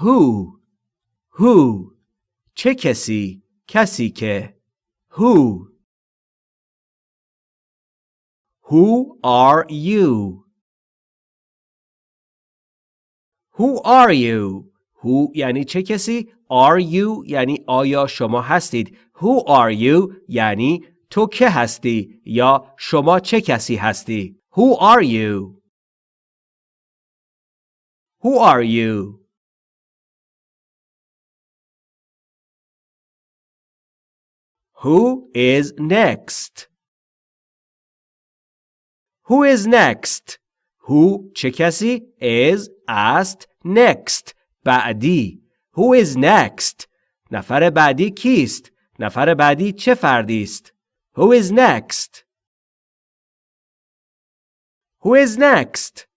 who who چه کسی کسی که who Who are you? Who are you? Who یعنی چه کسی؟ Are you یعنی آیا شما هستید؟ Who are you یعنی تو که هستی یا شما چه کسی هستی؟ Who are you? Who are you? Who is next? Who is next? Who چه کسی؟ is است next بعدی Who is next? نفر بعدی کیست؟ نفر بعدی چه فردی است؟ Who is next? Who is next?